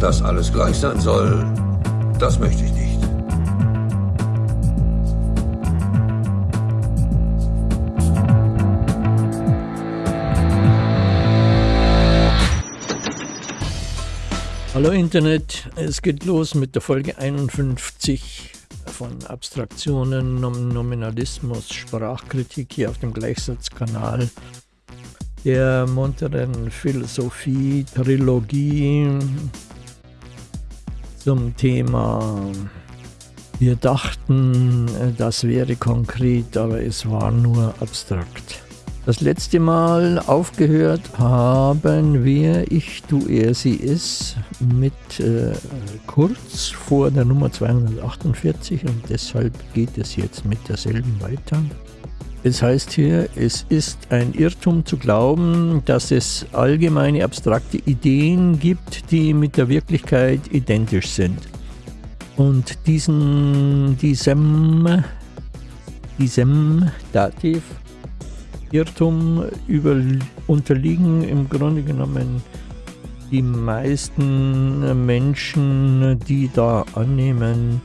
Dass alles gleich sein soll, das möchte ich nicht. Hallo Internet, es geht los mit der Folge 51 von Abstraktionen, Nominalismus, Sprachkritik hier auf dem Gleichsatzkanal der munteren Philosophie-Trilogie zum Thema wir dachten, das wäre konkret, aber es war nur abstrakt. Das letzte Mal aufgehört haben wir Ich, Du, Er, Sie, Es mit äh, kurz vor der Nummer 248 und deshalb geht es jetzt mit derselben weiter. Es heißt hier, es ist ein Irrtum zu glauben, dass es allgemeine abstrakte Ideen gibt, die mit der Wirklichkeit identisch sind. Und diesen, diesem, diesem Dativ Irrtum über, unterliegen im Grunde genommen die meisten Menschen, die da annehmen,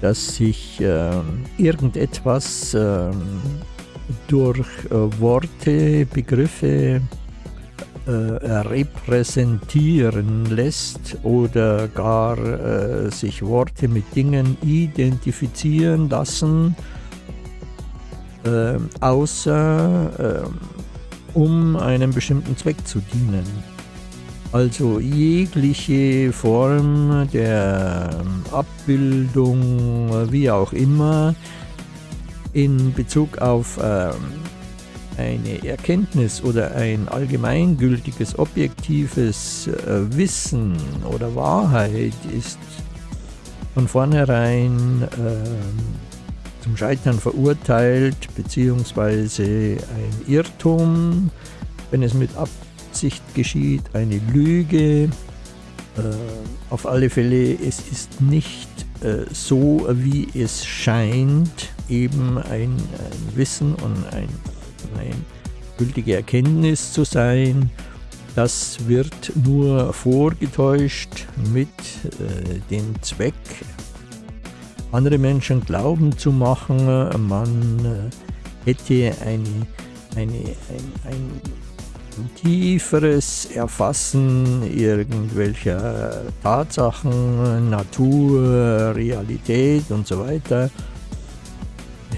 dass sich äh, irgendetwas äh, durch äh, Worte, Begriffe äh, repräsentieren lässt oder gar äh, sich Worte mit Dingen identifizieren lassen äh, außer äh, um einem bestimmten Zweck zu dienen. Also jegliche Form der Abbildung, wie auch immer, in Bezug auf ähm, eine Erkenntnis oder ein allgemeingültiges, objektives äh, Wissen oder Wahrheit ist von vornherein äh, zum Scheitern verurteilt, beziehungsweise ein Irrtum, wenn es mit Absicht geschieht, eine Lüge. Äh, auf alle Fälle, es ist nicht äh, so, wie es scheint, eben ein, ein Wissen und ein, eine gültige Erkenntnis zu sein. Das wird nur vorgetäuscht mit äh, dem Zweck, andere Menschen glauben zu machen, man äh, hätte eine, eine, ein, ein tieferes Erfassen irgendwelcher Tatsachen, Natur, Realität und so weiter.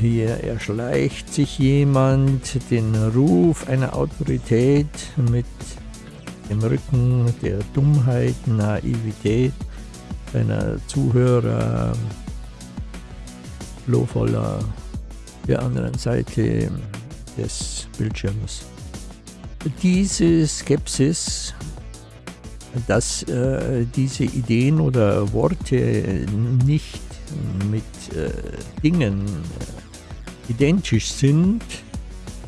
Hier erschleicht sich jemand den Ruf einer Autorität mit dem Rücken der Dummheit, Naivität seiner Zuhörer flohvoller der anderen Seite des Bildschirms. Diese Skepsis, dass äh, diese Ideen oder Worte nicht mit äh, Dingen äh, identisch sind,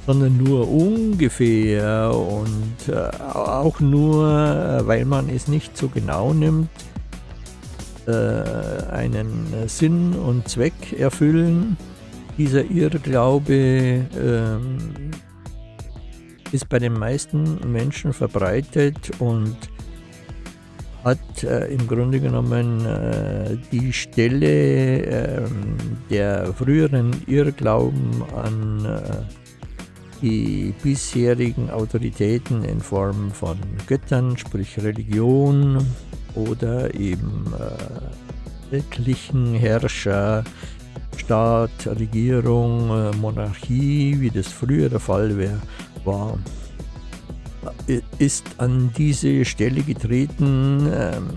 sondern nur ungefähr und äh, auch nur, äh, weil man es nicht so genau nimmt, äh, einen Sinn und Zweck erfüllen. Dieser Irrglaube ähm, ist bei den meisten Menschen verbreitet und hat äh, im Grunde genommen äh, die Stelle äh, der früheren Irrglauben an äh, die bisherigen Autoritäten in Form von Göttern, sprich Religion, oder eben äh, wirklichen Herrscher, Staat, Regierung, äh, Monarchie, wie das früher der Fall wär, war, äh, ist an diese Stelle getreten, ähm,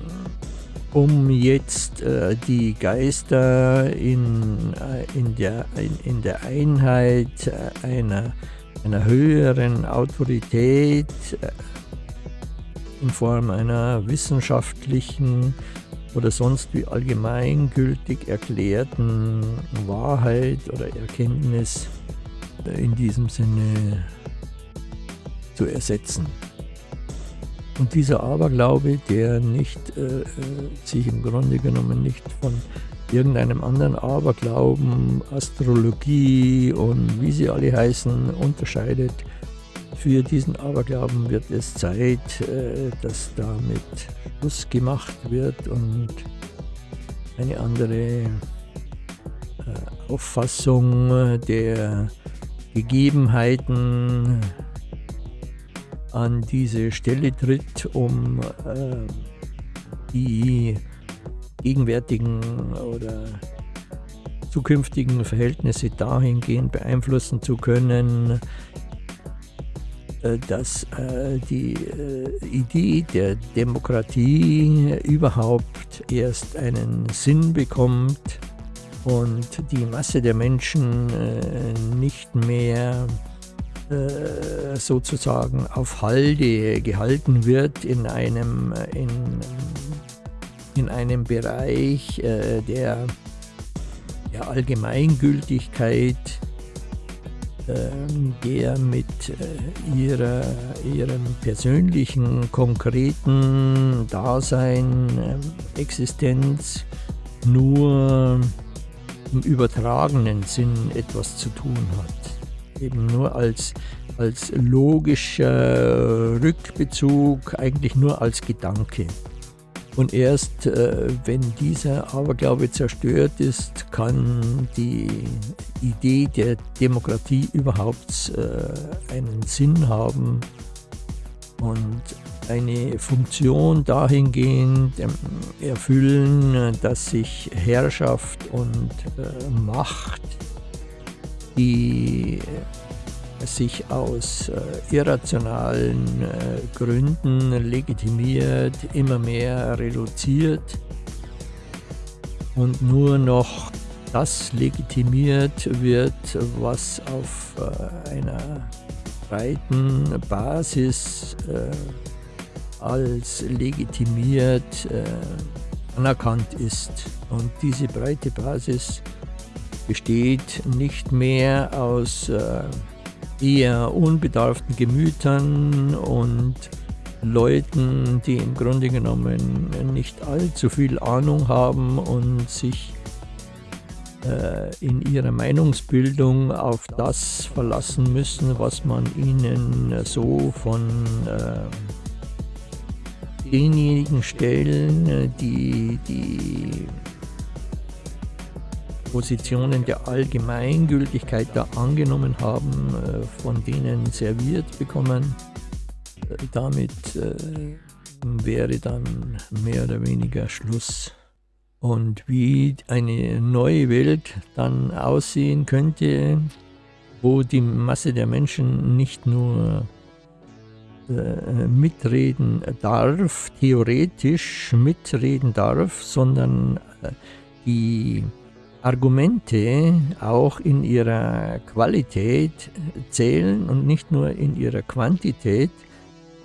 um jetzt äh, die Geister in, äh, in, der, in, in der Einheit einer, einer höheren Autorität in Form einer wissenschaftlichen oder sonst wie allgemeingültig erklärten Wahrheit oder Erkenntnis. In diesem Sinne zu ersetzen. Und dieser Aberglaube, der nicht äh, äh sich im Grunde genommen nicht von irgendeinem anderen Aberglauben, Astrologie und wie sie alle heißen, unterscheidet, für diesen Aberglauben wird es Zeit, äh, dass damit Schluss gemacht wird und eine andere äh, Auffassung der Gegebenheiten an diese Stelle tritt, um äh, die gegenwärtigen oder zukünftigen Verhältnisse dahingehend beeinflussen zu können, äh, dass äh, die äh, Idee der Demokratie überhaupt erst einen Sinn bekommt und die Masse der Menschen nicht mehr sozusagen auf Halde gehalten wird in einem, in, in einem Bereich der, der Allgemeingültigkeit ähm, der mit äh, ihrer, ihrem persönlichen, konkreten Dasein, ähm, Existenz nur im übertragenen Sinn etwas zu tun hat. Eben nur als, als logischer Rückbezug, eigentlich nur als Gedanke. Und erst äh, wenn dieser Aberglaube zerstört ist, kann die Idee der Demokratie überhaupt äh, einen Sinn haben und eine Funktion dahingehend ähm, erfüllen, dass sich Herrschaft und äh, Macht, die sich aus äh, irrationalen äh, Gründen legitimiert, immer mehr reduziert und nur noch das legitimiert wird, was auf äh, einer breiten Basis als legitimiert anerkannt ist. Und diese breite Basis besteht nicht mehr aus äh, eher unbedarften Gemütern und Leuten, die im Grunde genommen nicht allzu viel Ahnung haben und sich äh, in ihrer Meinungsbildung auf das verlassen müssen, was man ihnen so von äh, denjenigen Stellen, die die Positionen der Allgemeingültigkeit da angenommen haben, äh, von denen serviert bekommen. Äh, damit äh, wäre dann mehr oder weniger Schluss. Und wie eine neue Welt dann aussehen könnte, wo die Masse der Menschen nicht nur mitreden darf, theoretisch mitreden darf, sondern die Argumente auch in ihrer Qualität zählen und nicht nur in ihrer Quantität,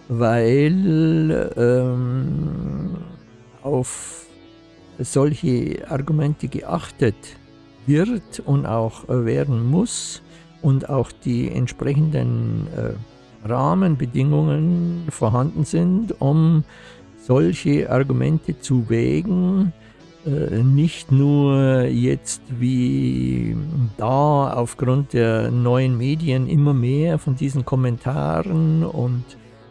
weil ähm, auf solche Argumente geachtet wird und auch werden muss und auch die entsprechenden äh, Rahmenbedingungen vorhanden sind, um solche Argumente zu wägen, äh, nicht nur jetzt wie da aufgrund der neuen Medien immer mehr von diesen Kommentaren und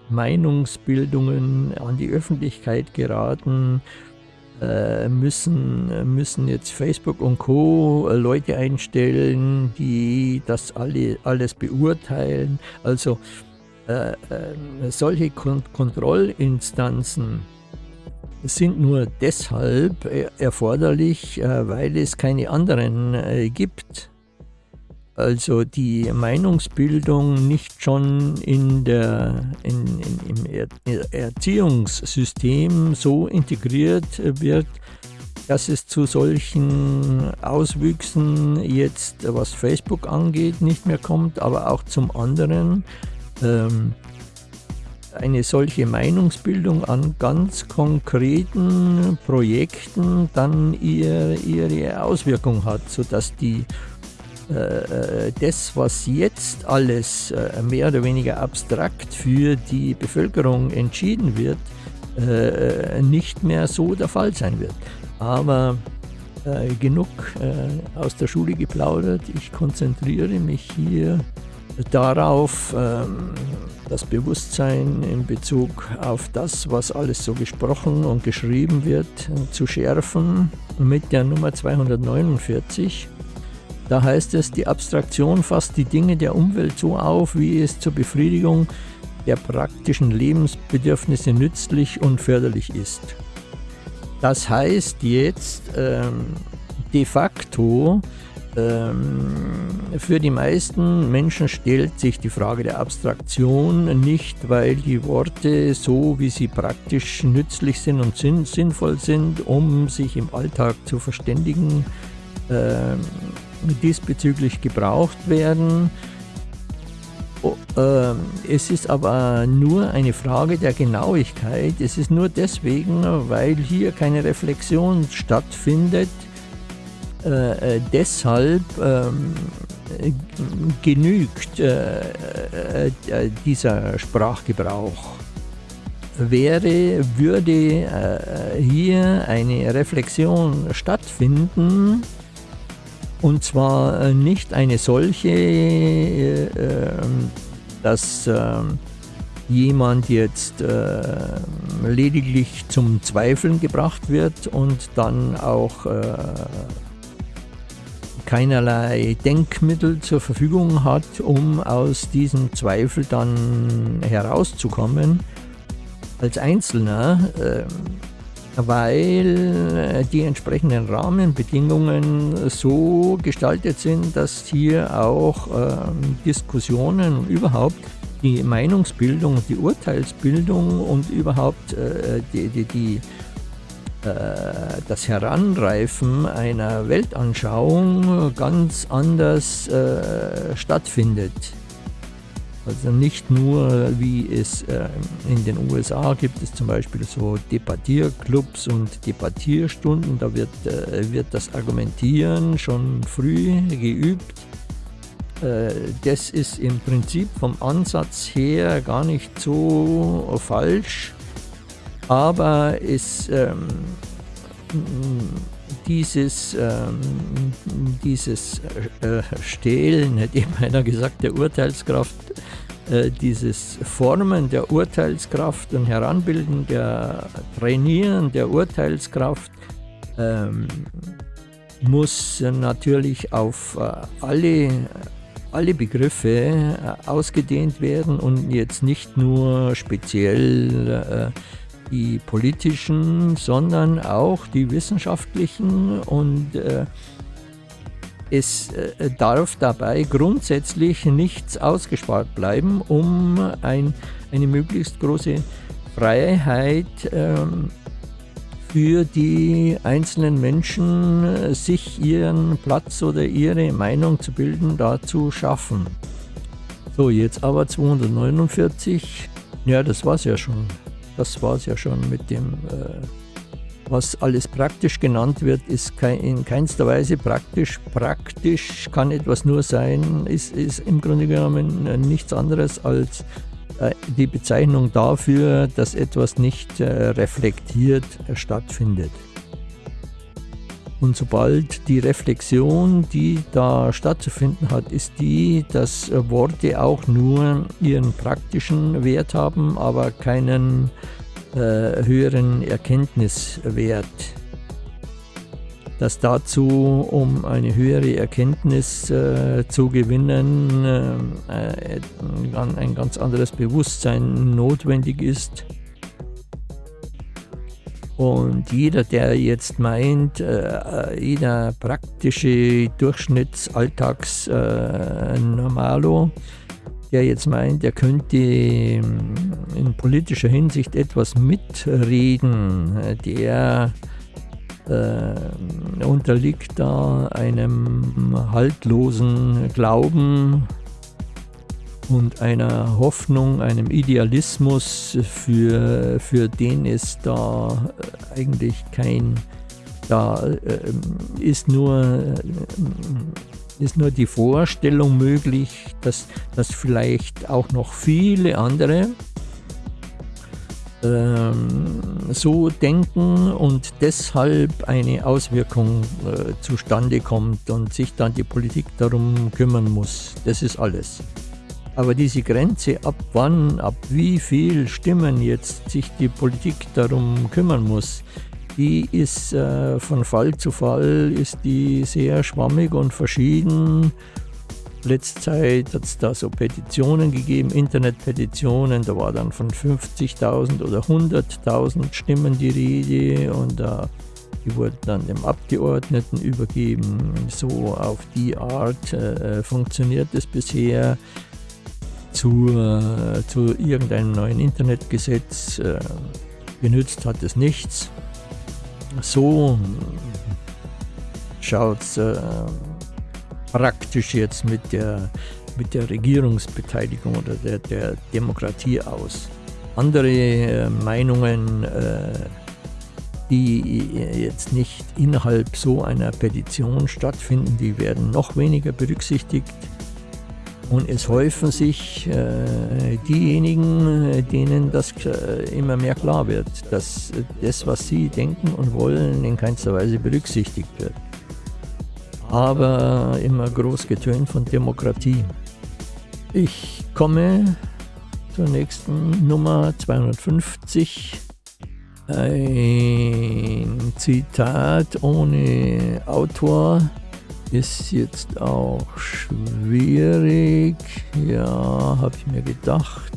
Meinungsbildungen an die Öffentlichkeit geraten, äh, müssen, müssen jetzt Facebook und Co. Leute einstellen, die das alle, alles beurteilen. Also äh, äh, solche Kon Kontrollinstanzen sind nur deshalb äh, erforderlich, äh, weil es keine anderen äh, gibt. Also die Meinungsbildung nicht schon in der, in, in, im Erziehungssystem so integriert wird, dass es zu solchen Auswüchsen jetzt, was Facebook angeht, nicht mehr kommt, aber auch zum anderen. Ähm, eine solche Meinungsbildung an ganz konkreten Projekten dann ihr, ihre Auswirkung hat, sodass die äh, das, was jetzt alles äh, mehr oder weniger abstrakt für die Bevölkerung entschieden wird, äh, nicht mehr so der Fall sein wird. Aber äh, genug äh, aus der Schule geplaudert, ich konzentriere mich hier darauf ähm, das Bewusstsein in Bezug auf das, was alles so gesprochen und geschrieben wird, zu schärfen mit der Nummer 249. Da heißt es, die Abstraktion fasst die Dinge der Umwelt so auf, wie es zur Befriedigung der praktischen Lebensbedürfnisse nützlich und förderlich ist. Das heißt jetzt ähm, de facto, für die meisten Menschen stellt sich die Frage der Abstraktion nicht, weil die Worte so, wie sie praktisch nützlich sind und sinnvoll sind, um sich im Alltag zu verständigen, ähm, diesbezüglich gebraucht werden. Ähm, es ist aber nur eine Frage der Genauigkeit. Es ist nur deswegen, weil hier keine Reflexion stattfindet, äh, äh, deshalb ähm, genügt äh, äh, dieser Sprachgebrauch. Wäre, würde äh, hier eine Reflexion stattfinden, und zwar äh, nicht eine solche, dass jemand jetzt lediglich zum Zweifeln gebracht wird und dann auch keinerlei Denkmittel zur Verfügung hat, um aus diesem Zweifel dann herauszukommen als Einzelner, ähm, weil die entsprechenden Rahmenbedingungen so gestaltet sind, dass hier auch ähm, Diskussionen und überhaupt die Meinungsbildung, die Urteilsbildung und überhaupt äh, die, die, die äh, das Heranreifen einer Weltanschauung ganz anders äh, stattfindet. Also nicht nur, wie es äh, in den USA gibt es zum Beispiel so Debattierclubs und Debattierstunden, da wird, äh, wird das Argumentieren schon früh geübt. Äh, das ist im Prinzip vom Ansatz her gar nicht so falsch aber es, ähm, dieses, ähm, dieses äh, Stehlen, hätte eben einer gesagt, der Urteilskraft, äh, dieses Formen der Urteilskraft und Heranbilden der Trainieren der Urteilskraft ähm, muss natürlich auf äh, alle, alle Begriffe äh, ausgedehnt werden und jetzt nicht nur speziell äh, die politischen, sondern auch die wissenschaftlichen und äh, es äh, darf dabei grundsätzlich nichts ausgespart bleiben, um ein, eine möglichst große Freiheit ähm, für die einzelnen Menschen, sich ihren Platz oder ihre Meinung zu bilden, da zu schaffen. So, jetzt aber 249. Ja, das war's ja schon. Das war es ja schon mit dem, äh, was alles praktisch genannt wird, ist in keinster Weise praktisch. Praktisch kann etwas nur sein, ist, ist im Grunde genommen äh, nichts anderes als äh, die Bezeichnung dafür, dass etwas nicht reflektiert stattfindet. Und sobald die Reflexion, die da stattzufinden hat, ist die, dass Worte auch nur ihren praktischen Wert haben, aber keinen äh, höheren Erkenntniswert. Dass dazu, um eine höhere Erkenntnis äh, zu gewinnen, äh, ein ganz anderes Bewusstsein notwendig ist und jeder, der jetzt meint, äh, jeder praktische Durchschnittsalltags-Normalo, äh, der jetzt meint, er könnte ähm, in politischer Hinsicht etwas mitreden, der äh, unterliegt da einem haltlosen Glauben und einer Hoffnung, einem Idealismus, für, für den es da eigentlich kein, da äh, ist nur, äh, ist nur die Vorstellung möglich, dass, dass vielleicht auch noch viele andere ähm, so denken und deshalb eine Auswirkung äh, zustande kommt und sich dann die Politik darum kümmern muss. Das ist alles. Aber diese Grenze, ab wann, ab wie viel Stimmen jetzt sich die Politik darum kümmern muss, die ist äh, von Fall zu Fall ist die sehr schwammig und verschieden. Letzte Zeit hat es da so Petitionen gegeben, Internetpetitionen, da war dann von 50.000 oder 100.000 Stimmen die Rede und äh, die wurden dann dem Abgeordneten übergeben. So auf die Art äh, funktioniert es bisher zu, äh, zu irgendeinem neuen Internetgesetz. Äh, genützt hat es nichts. So schaut es äh, praktisch jetzt mit der, mit der Regierungsbeteiligung oder der, der Demokratie aus. Andere äh, Meinungen, äh, die jetzt nicht innerhalb so einer Petition stattfinden, die werden noch weniger berücksichtigt. Und es häufen sich äh, diejenigen, denen das äh, immer mehr klar wird, dass das, was sie denken und wollen, in keinster Weise berücksichtigt wird. Aber immer groß getönt von Demokratie. Ich komme zur nächsten Nummer 250. Ein Zitat ohne Autor ist jetzt auch schwierig. Ja, habe ich mir gedacht.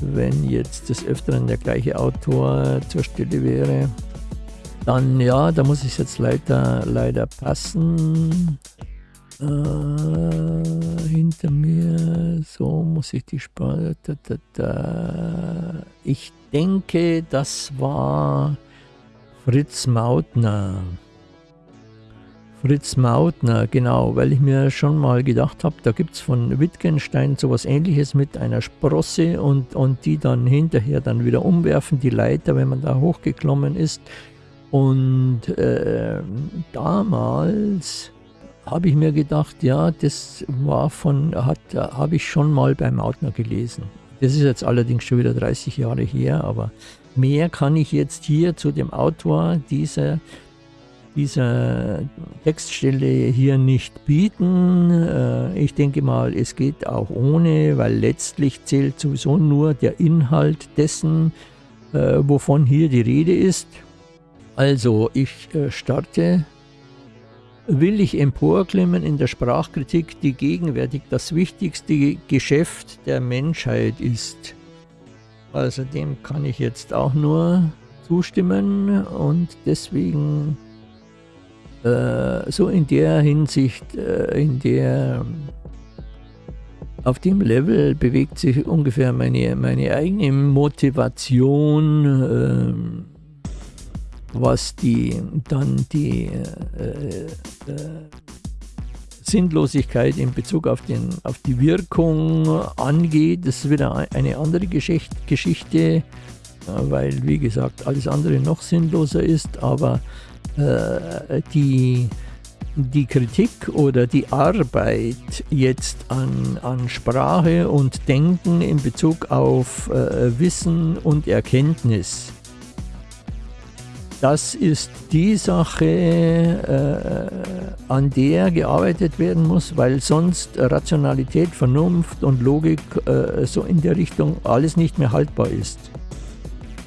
Wenn jetzt des Öfteren der gleiche Autor zur Stelle wäre, dann ja, da muss ich jetzt leider, leider passen. Äh, hinter mir, so muss ich die Sprache. Da, da, da. Ich denke, das war Fritz Mautner. Fritz Mautner, genau, weil ich mir schon mal gedacht habe, da gibt es von Wittgenstein sowas ähnliches mit einer Sprosse und, und die dann hinterher dann wieder umwerfen, die Leiter, wenn man da hochgeklommen ist. Und äh, damals habe ich mir gedacht, ja, das war von, habe ich schon mal bei Mautner gelesen. Das ist jetzt allerdings schon wieder 30 Jahre her, aber mehr kann ich jetzt hier zu dem Autor dieser dieser Textstelle hier nicht bieten. Äh, ich denke mal, es geht auch ohne, weil letztlich zählt sowieso nur der Inhalt dessen, äh, wovon hier die Rede ist. Also, ich äh, starte. Will ich emporklimmen in der Sprachkritik, die gegenwärtig das wichtigste Geschäft der Menschheit ist? Also dem kann ich jetzt auch nur zustimmen und deswegen äh, so in der Hinsicht, äh, in der auf dem Level bewegt sich ungefähr meine, meine eigene Motivation, äh, was die dann die äh, äh, Sinnlosigkeit in Bezug auf, den, auf die Wirkung angeht. Das ist wieder eine andere Geschichte, Geschichte weil wie gesagt alles andere noch sinnloser ist, aber äh, die, die Kritik oder die Arbeit jetzt an, an Sprache und Denken in Bezug auf äh, Wissen und Erkenntnis, das ist die Sache, äh, an der gearbeitet werden muss, weil sonst Rationalität, Vernunft und Logik äh, so in der Richtung alles nicht mehr haltbar ist.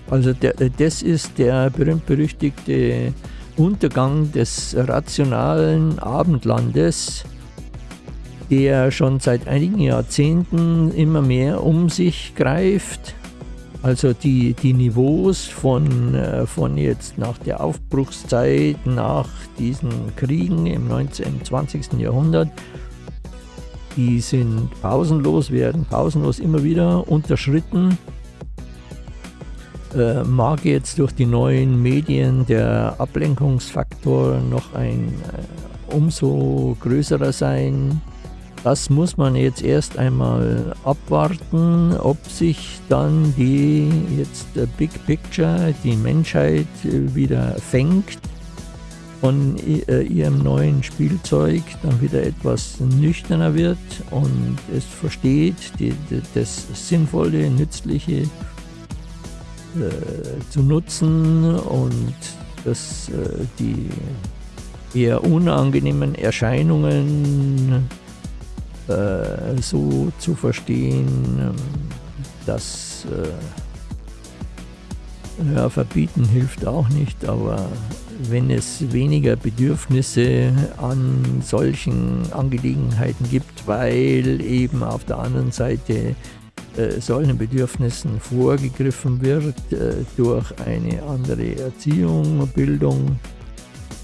Also der, das ist der berühmt-berüchtigte Untergang des rationalen Abendlandes, der schon seit einigen Jahrzehnten immer mehr um sich greift. Also die, die Niveaus von, äh, von jetzt nach der Aufbruchszeit, nach diesen Kriegen im 19. und 20. Jahrhundert, die sind pausenlos, werden pausenlos immer wieder unterschritten äh, mag jetzt durch die neuen Medien der Ablenkungsfaktor noch ein äh, umso größerer sein. Das muss man jetzt erst einmal abwarten, ob sich dann die jetzt der Big Picture, die Menschheit äh, wieder fängt von äh, ihrem neuen Spielzeug, dann wieder etwas nüchterner wird und es versteht die, die, das Sinnvolle, Nützliche äh, zu nutzen und dass äh, die eher unangenehmen Erscheinungen äh, so zu verstehen, dass äh, ja, verbieten hilft auch nicht, aber wenn es weniger Bedürfnisse an solchen Angelegenheiten gibt, weil eben auf der anderen Seite äh, solchen Bedürfnissen vorgegriffen wird äh, durch eine andere Erziehung, Bildung,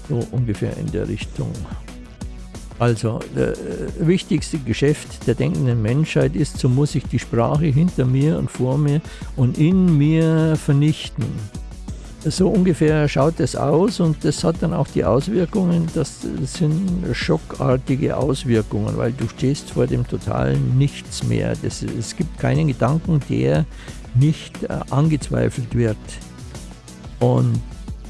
so ungefähr in der Richtung. Also, das äh, wichtigste Geschäft der denkenden Menschheit ist, so muss ich die Sprache hinter mir und vor mir und in mir vernichten. So ungefähr schaut es aus und das hat dann auch die Auswirkungen, das sind schockartige Auswirkungen, weil du stehst vor dem totalen Nichts mehr. Das, es gibt keinen Gedanken, der nicht äh, angezweifelt wird. Und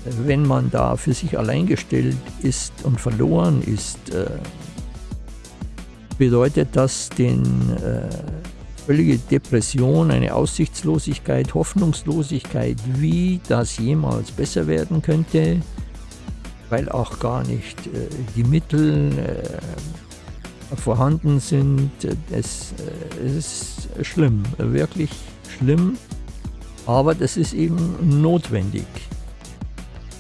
wenn man da für sich allein gestellt ist und verloren ist, äh, bedeutet das den äh, völlige Depression, eine Aussichtslosigkeit, Hoffnungslosigkeit, wie das jemals besser werden könnte, weil auch gar nicht äh, die Mittel äh, vorhanden sind. Es, äh, es ist schlimm, wirklich schlimm, aber das ist eben notwendig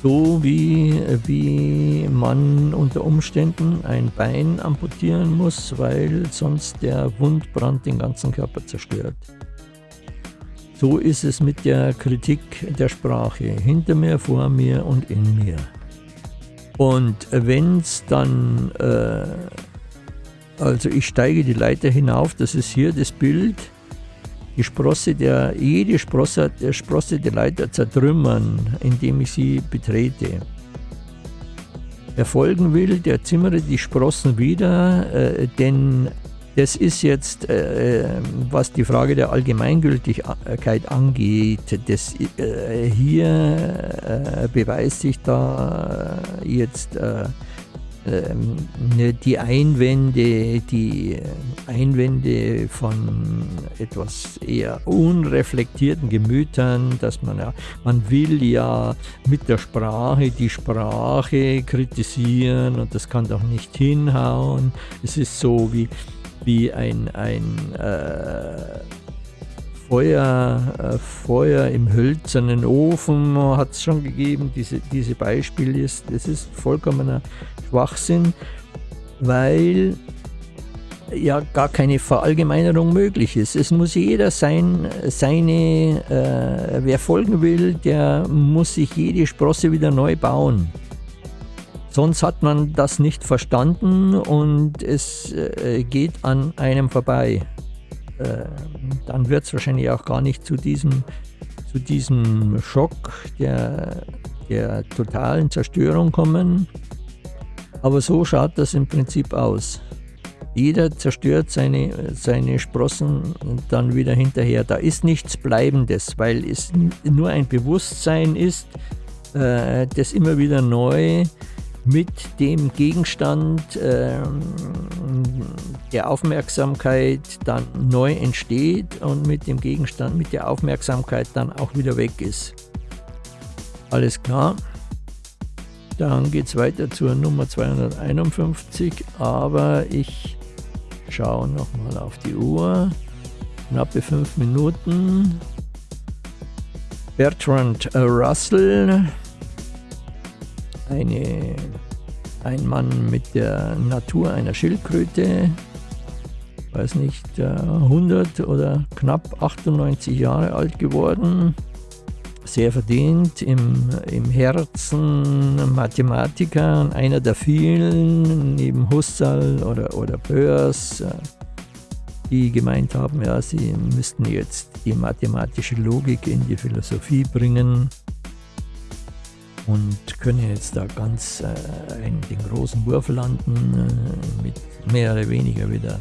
so wie, wie man unter Umständen ein Bein amputieren muss, weil sonst der Wundbrand den ganzen Körper zerstört. So ist es mit der Kritik der Sprache, hinter mir, vor mir und in mir. Und wenn es dann, äh, also ich steige die Leiter hinauf, das ist hier das Bild, die Sprosse der, jede Sprosse, der Sprosse der Leiter zertrümmern, indem ich sie betrete. Wer folgen will, der zimmere die Sprossen wieder, äh, denn das ist jetzt, äh, was die Frage der Allgemeingültigkeit angeht. Das, äh, hier äh, beweist sich da jetzt äh, die Einwände, die Einwände von etwas eher unreflektierten Gemütern, dass man ja, man will ja mit der Sprache die Sprache kritisieren und das kann doch nicht hinhauen. Es ist so wie, wie ein, ein äh, Feuer, äh, Feuer im hölzernen Ofen hat es schon gegeben, diese, diese Beispiel ist, das ist vollkommener Schwachsinn, weil ja gar keine Verallgemeinerung möglich ist. Es muss jeder sein, seine, äh, wer folgen will, der muss sich jede Sprosse wieder neu bauen. Sonst hat man das nicht verstanden und es äh, geht an einem vorbei. Äh, dann wird es wahrscheinlich auch gar nicht zu diesem, zu diesem Schock der, der totalen Zerstörung kommen. Aber so schaut das im Prinzip aus. Jeder zerstört seine, seine Sprossen dann wieder hinterher. Da ist nichts Bleibendes, weil es nur ein Bewusstsein ist, äh, das immer wieder neu mit dem Gegenstand äh, der Aufmerksamkeit dann neu entsteht und mit dem Gegenstand, mit der Aufmerksamkeit dann auch wieder weg ist. Alles klar. Dann geht es weiter zur Nummer 251, aber ich schaue nochmal auf die Uhr. Knappe fünf Minuten. Bertrand Russell eine, ein Mann mit der Natur einer Schildkröte, weiß nicht, 100 äh, oder knapp 98 Jahre alt geworden, sehr verdient, im, im Herzen Mathematiker, einer der vielen, neben Husserl oder, oder Böers, äh, die gemeint haben, ja, sie müssten jetzt die mathematische Logik in die Philosophie bringen und können jetzt da ganz äh, in den großen Wurf landen, äh, mit mehr oder weniger wieder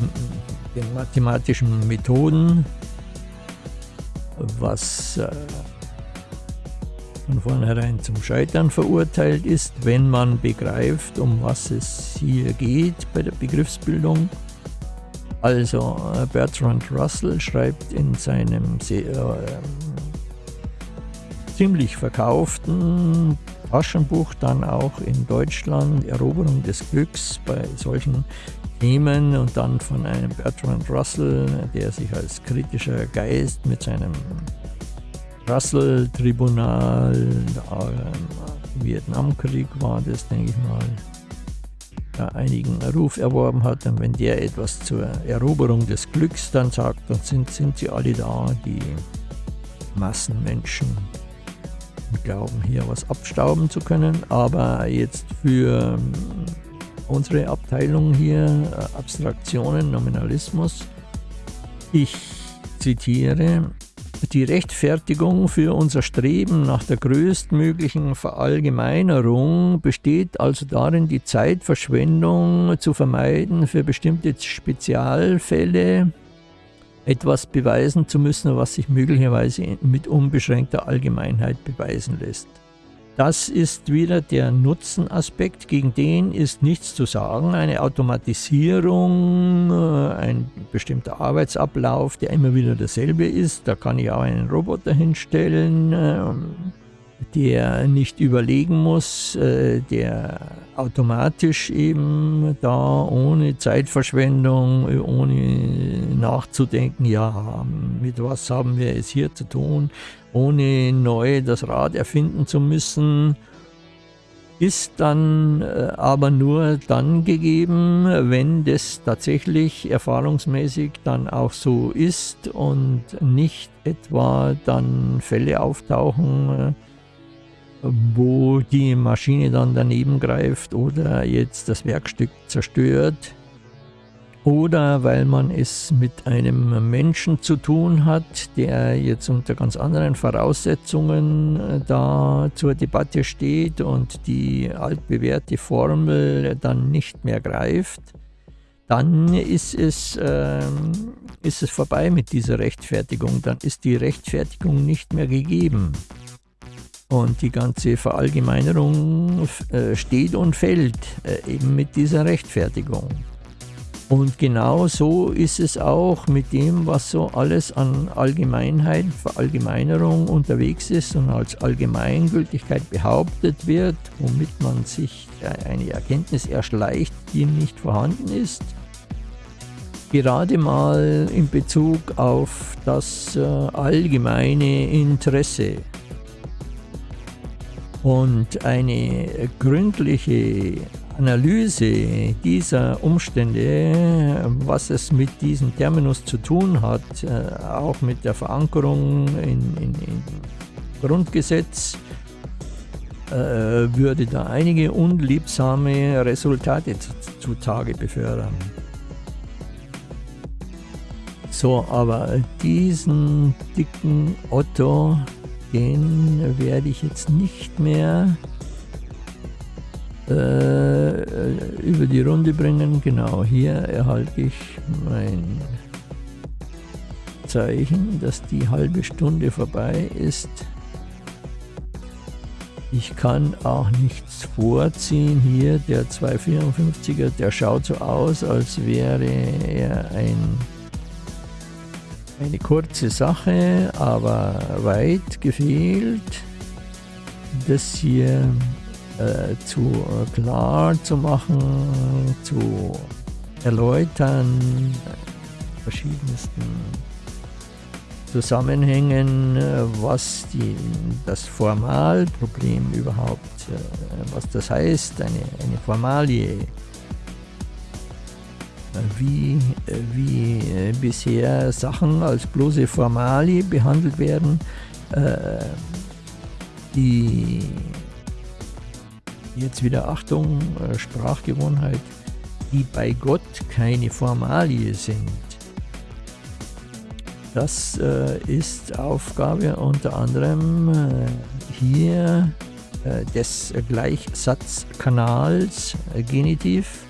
äh, den mathematischen Methoden, was äh, von vornherein zum Scheitern verurteilt ist, wenn man begreift, um was es hier geht bei der Begriffsbildung. Also äh, Bertrand Russell schreibt in seinem sehr, äh, ziemlich verkauften Taschenbuch dann auch in Deutschland Eroberung des Glücks bei solchen Themen und dann von einem Bertrand Russell, der sich als kritischer Geist mit seinem Russell-Tribunal, im Vietnamkrieg war das, denke ich mal, da einigen Ruf erworben hat. Und wenn der etwas zur Eroberung des Glücks dann sagt, dann sind, sind sie alle da, die Massenmenschen glauben hier was abstauben zu können. Aber jetzt für ähm, unsere Abteilung hier, äh, Abstraktionen, Nominalismus, ich zitiere, die Rechtfertigung für unser Streben nach der größtmöglichen Verallgemeinerung besteht also darin, die Zeitverschwendung zu vermeiden für bestimmte Spezialfälle, etwas beweisen zu müssen, was sich möglicherweise mit unbeschränkter Allgemeinheit beweisen lässt. Das ist wieder der Nutzenaspekt, gegen den ist nichts zu sagen. Eine Automatisierung, äh, ein bestimmter Arbeitsablauf, der immer wieder derselbe ist, da kann ich auch einen Roboter hinstellen, ähm, der nicht überlegen muss, äh, der automatisch eben da ohne Zeitverschwendung, ohne nachzudenken, ja, mit was haben wir es hier zu tun, ohne neu das Rad erfinden zu müssen, ist dann äh, aber nur dann gegeben, wenn das tatsächlich erfahrungsmäßig dann auch so ist und nicht etwa dann Fälle auftauchen, äh, wo die Maschine dann daneben greift oder jetzt das Werkstück zerstört oder weil man es mit einem Menschen zu tun hat, der jetzt unter ganz anderen Voraussetzungen äh, da zur Debatte steht und die altbewährte Formel dann nicht mehr greift, dann ist es, äh, ist es vorbei mit dieser Rechtfertigung, dann ist die Rechtfertigung nicht mehr gegeben. Und die ganze Verallgemeinerung äh, steht und fällt äh, eben mit dieser Rechtfertigung. Und genau so ist es auch mit dem, was so alles an Allgemeinheit, Verallgemeinerung unterwegs ist und als Allgemeingültigkeit behauptet wird, womit man sich eine Erkenntnis erschleicht, die nicht vorhanden ist. Gerade mal in Bezug auf das äh, allgemeine Interesse und eine gründliche Analyse dieser Umstände, was es mit diesem Terminus zu tun hat, äh, auch mit der Verankerung in, in, in Grundgesetz, äh, würde da einige unliebsame Resultate zutage befördern. So, aber diesen dicken Otto den werde ich jetzt nicht mehr äh, über die Runde bringen. Genau, hier erhalte ich mein Zeichen, dass die halbe Stunde vorbei ist. Ich kann auch nichts vorziehen. Hier der 254er, der schaut so aus, als wäre er ein eine kurze Sache, aber weit gefehlt, das hier äh, zu äh, klar zu machen, zu erläutern, verschiedensten Zusammenhängen, äh, was die, das Formalproblem überhaupt, äh, was das heißt, eine, eine Formalie wie, wie äh, bisher Sachen als bloße Formalie behandelt werden, äh, die jetzt wieder Achtung, äh, Sprachgewohnheit, die bei Gott keine Formalie sind. Das ist Aufgabe unter anderem hier des Gleichsatzkanals Genitiv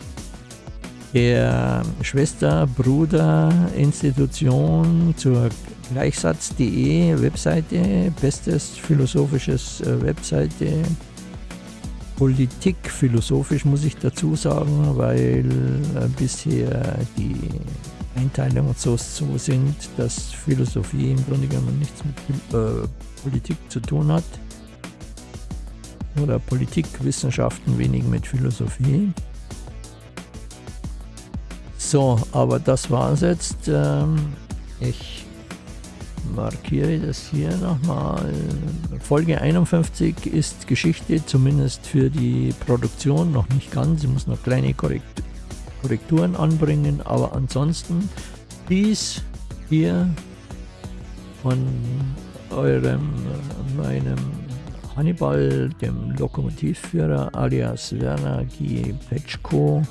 der Schwester, Bruder, Institution zur Gleichsatz.de Webseite, bestes philosophisches äh, Webseite. Politik philosophisch muss ich dazu sagen, weil äh, bisher die Einteilungen so, so sind, dass Philosophie im Grunde genommen nichts mit äh, Politik zu tun hat. Oder Politikwissenschaften wenig mit Philosophie. So, aber das war es jetzt. Ähm, ich markiere das hier nochmal. Folge 51 ist Geschichte, zumindest für die Produktion, noch nicht ganz. Ich muss noch kleine Korrekturen anbringen, aber ansonsten dies hier von eurem, meinem Hannibal, dem Lokomotivführer alias Werner G. Petschko,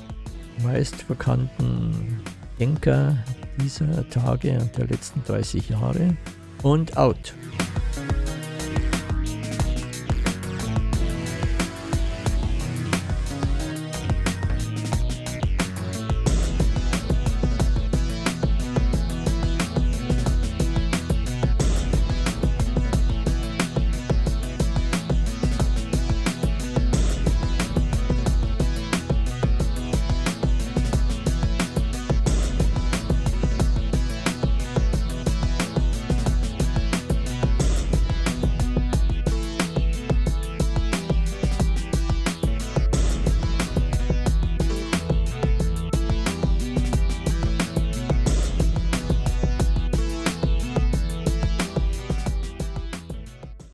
meistbekannten Denker dieser Tage und der letzten 30 Jahre und out.